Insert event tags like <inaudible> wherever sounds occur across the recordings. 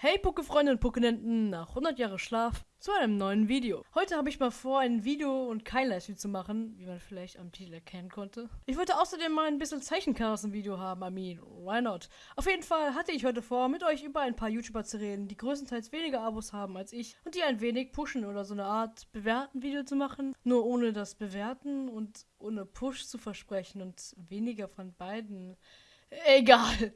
Hey Pokéfreunde und Pokénenten, nach 100 Jahre Schlaf zu einem neuen Video. Heute habe ich mal vor, ein Video und kein Livestream zu machen, wie man vielleicht am Titel erkennen konnte. Ich wollte außerdem mal ein bisschen Zeichenchaos-Video haben, I mean, why not? Auf jeden Fall hatte ich heute vor, mit euch über ein paar YouTuber zu reden, die größtenteils weniger Abos haben als ich und die ein wenig pushen oder so eine Art bewerten Video zu machen, nur ohne das Bewerten und ohne Push zu versprechen und weniger von beiden. Egal.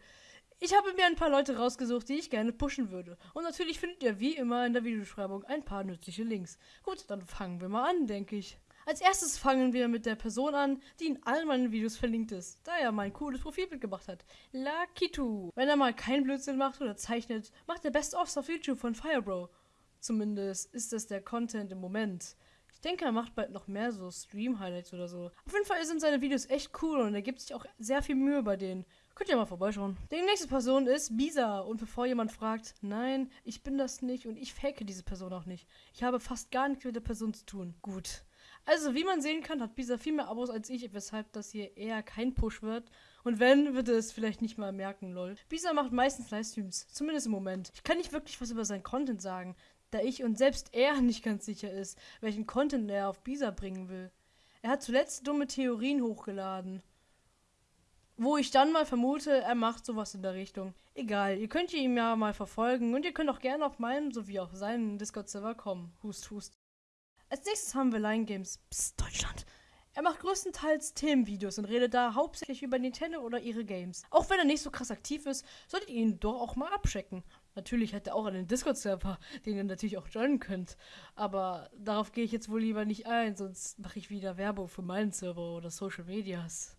Ich habe mir ein paar Leute rausgesucht, die ich gerne pushen würde. Und natürlich findet ihr wie immer in der Videobeschreibung ein paar nützliche Links. Gut, dann fangen wir mal an, denke ich. Als erstes fangen wir mit der Person an, die in all meinen Videos verlinkt ist, da er mein cooles Profilbild gemacht hat. Lakitu. Wenn er mal keinen Blödsinn macht oder zeichnet, macht er Best-ofs auf YouTube von Firebro. Zumindest ist das der Content im Moment. Ich denke, er macht bald noch mehr so Stream-Highlights oder so. Auf jeden Fall sind seine Videos echt cool und er gibt sich auch sehr viel Mühe bei denen. Könnt ihr mal vorbeischauen. Die nächste Person ist Bisa. Und bevor jemand fragt, nein, ich bin das nicht und ich fake diese Person auch nicht. Ich habe fast gar nichts mit der Person zu tun. Gut. Also, wie man sehen kann, hat Bisa viel mehr Abos als ich, weshalb das hier eher kein Push wird. Und wenn, wird er es vielleicht nicht mal merken, lol. Bisa macht meistens Livestreams, zumindest im Moment. Ich kann nicht wirklich was über seinen Content sagen, da ich und selbst er nicht ganz sicher ist, welchen Content er auf Bisa bringen will. Er hat zuletzt dumme Theorien hochgeladen. Wo ich dann mal vermute, er macht sowas in der Richtung. Egal, ihr könnt ihn ja mal verfolgen und ihr könnt auch gerne auf meinem sowie auf seinen Discord-Server kommen. Hust, hust. Als nächstes haben wir Line Games. Psst, Deutschland. Er macht größtenteils Themenvideos und redet da hauptsächlich über Nintendo oder ihre Games. Auch wenn er nicht so krass aktiv ist, solltet ihr ihn doch auch mal abchecken. Natürlich hat er auch einen Discord-Server, <laughs> den ihr natürlich auch joinen könnt. Aber darauf gehe ich jetzt wohl lieber nicht ein, sonst mache ich wieder Werbung für meinen Server oder Social Medias.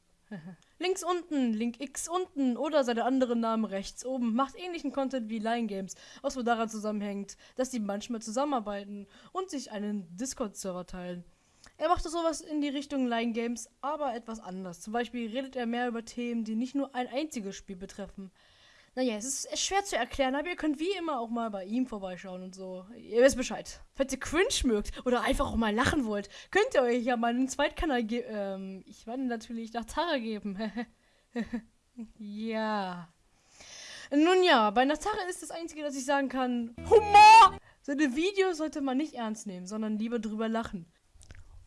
Links unten, Link X unten oder seine anderen Namen rechts oben macht ähnlichen Content wie Line Games, was wohl daran zusammenhängt, dass die manchmal zusammenarbeiten und sich einen Discord-Server teilen. Er macht sowas in die Richtung Line Games, aber etwas anders. Zum Beispiel redet er mehr über Themen, die nicht nur ein einziges Spiel betreffen. Naja, es ist schwer zu erklären, aber ihr könnt wie immer auch mal bei ihm vorbeischauen und so. Ihr wisst Bescheid. Falls ihr cringe mögt oder einfach auch mal lachen wollt, könnt ihr euch ja mal einen Zweitkanal geben. Ähm, ich werde natürlich nach Tara geben. <laughs> ja. Nun ja, bei Natara ist das Einzige, dass ich sagen kann, Humor! Seine Videos sollte man nicht ernst nehmen, sondern lieber drüber lachen.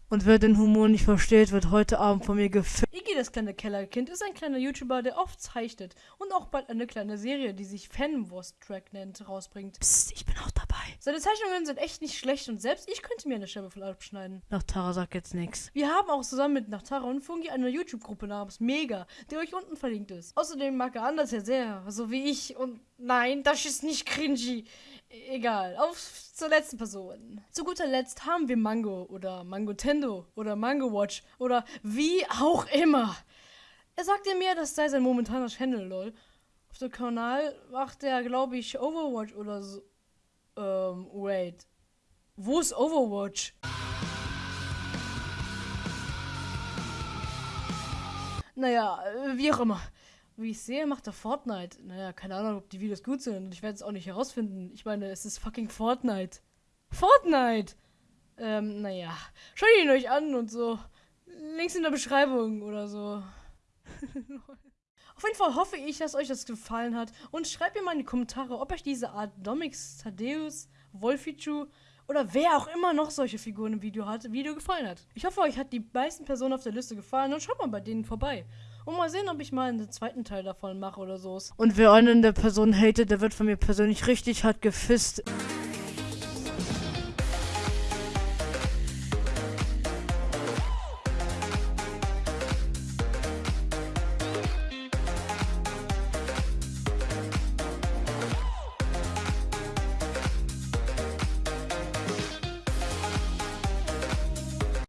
Und wer den Humor nicht versteht, wird heute Abend von mir gefilmt. Das kleine Kellerkind, ist ein kleiner YouTuber, der oft zeichnet und auch bald eine kleine Serie, die sich Fanwurst Track nennt, rausbringt. Psst, ich bin auch dabei. Seine Zeichnungen sind echt nicht schlecht und selbst ich könnte mir eine Scheibe von abschneiden. Nachtara sagt jetzt nichts. Wir haben auch zusammen mit Nachtara und Fungi eine YouTube-Gruppe namens Mega, die euch unten verlinkt ist. Außerdem mag er anders ja sehr, so wie ich und nein, das ist nicht cringy. Egal, auf zur letzten Person. Zu guter Letzt haben wir Mango oder Mango Tendo oder Mango Watch oder wie auch immer. Er sagte mir, das sei sein momentaner Channel, lol. Auf dem Kanal macht er, glaube ich, Overwatch oder so. Ähm, wait. Wo ist Overwatch? Naja, wie auch immer. Wie ich sehe, macht er Fortnite. Naja, keine Ahnung, ob die Videos gut sind. Ich werde es auch nicht herausfinden. Ich meine, es ist fucking Fortnite. Fortnite! Ähm, naja. Schaut ihn euch an und so. Links in der Beschreibung oder so. <laughs> Auf jeden Fall hoffe ich, dass euch das gefallen hat. Und schreibt mir mal in die Kommentare, ob euch diese Art Domix, Thaddeus, Wolfichu oder wer auch immer noch solche Figuren im Video hat, Video gefallen hat. Ich hoffe, euch hat die meisten Personen auf der Liste gefallen und schaut mal bei denen vorbei. Und mal sehen, ob ich mal einen zweiten Teil davon mache oder so. Und wer einen der Personen hatet, der wird von mir persönlich richtig hart gefisst.